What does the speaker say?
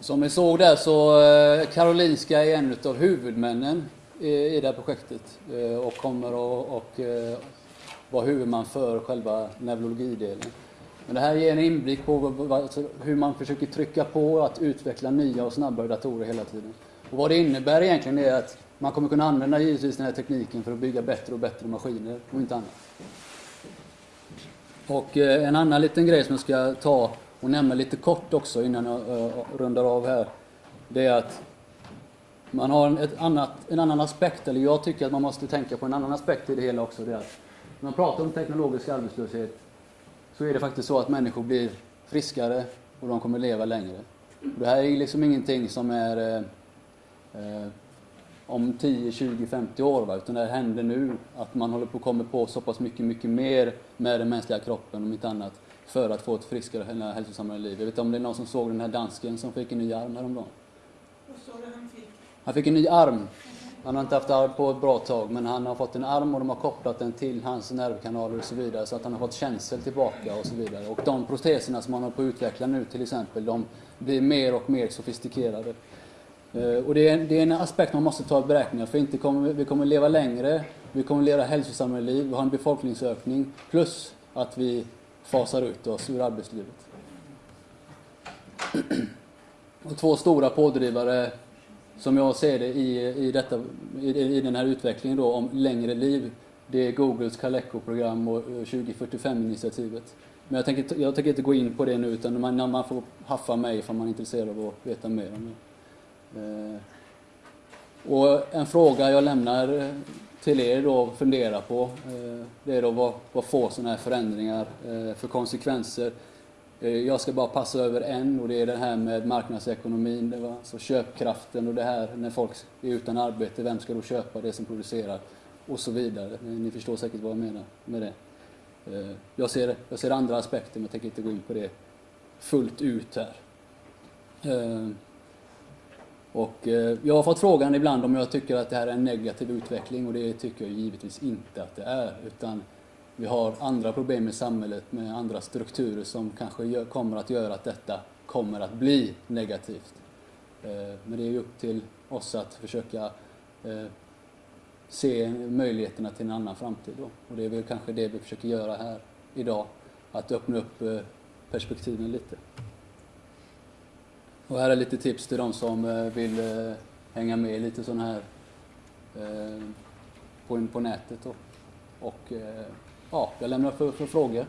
Som ni såg där så eh, Karolinska är en av huvudmännen i, det här projektet eh, och kommer att eh, vara huvudman för själva neurologidelen. Men det här ger en inblick på alltså, hur man försöker trycka på att utveckla nya och snabbare datorer hela tiden. Och vad det innebär egentligen är att man kommer kunna använda givetvis den här tekniken för att bygga bättre och bättre maskiner och inte annat. Och en annan liten grej som jag ska ta och nämna lite kort också innan jag eh, rundar av här. Det är att man har en, ett annat, en annan aspekt, eller jag tycker att man måste tänka på en annan aspekt i det hela också. Det är att när man pratar om teknologisk arbetslöshet så är det faktiskt så att människor blir friskare och de kommer leva längre. Och det här är liksom ingenting som är eh, eh, om 10, 20, 50 år. Va? Utan det här händer nu. Att man håller på att komma på så pass mycket, mycket mer med den mänskliga kroppen, om inte annat, för att få ett friskare och hälsosammare liv. Jag vet inte om det är någon som såg den här dansken som fick en ny arm häromdagen. Vad sa du han fick? Han fick en ny arm. Han har inte haft arm på ett bra tag, men han har fått en arm och de har kopplat den till hans nervkanaler och så vidare, så att han har fått känsel tillbaka och så vidare. Och de proteserna som han håller på att utveckla nu till exempel, de blir mer och mer sofistikerade. Eh, Och det är, det är en aspekt man måste ta i beräkning, för inte kommer, vi kommer leva längre, vi kommer leva hälsosammare liv, vi har en befolkningsökning, plus att vi fasar ut oss ur arbetslivet. Och två stora pådrivare som jag ser det i, i, detta, i, i den här utvecklingen då om längre liv, det är Googles Caleco-program och eh, 2045-initiativet. Men jag tänker, inte- jag tänker inte gå in på det nu utan man, man får haffa mig om man är intresserad av att veta mer om det. Eh, och en fråga jag lämnar till er då att fundera på, eh, det är då vad, vad får sådana här förändringar eh, för konsekvenser? Eh, jag ska bara passa över en och det är det här med marknadsekonomin, det var alltså köpkraften och det här när folk är utan arbete, vem ska då köpa det som producerar? Och så vidare. Ni förstår säkert vad jag menar med det. Jag ser, jag ser andra aspekter men jag tänker inte gå in på det fullt ut här. Och eh, jag har fått frågan ibland om jag tycker att det här är en negativ utveckling och det tycker jag givetvis inte att det är. Utan vi har andra problem i samhället med andra strukturer som kanske kommer att göra att detta kommer att bli negativt. Eh, men det är ju upp till oss att försöka eh, se möjligheterna till en annan framtid. Då. Och det är väl kanske det vi försöker göra här idag. Att öppna upp perspektiven lite. Och här är lite tips till de som eh, vill eh, hänga med lite sån här eh, på, på nätet. Och, Och ja, jag lämnar för, för frågor.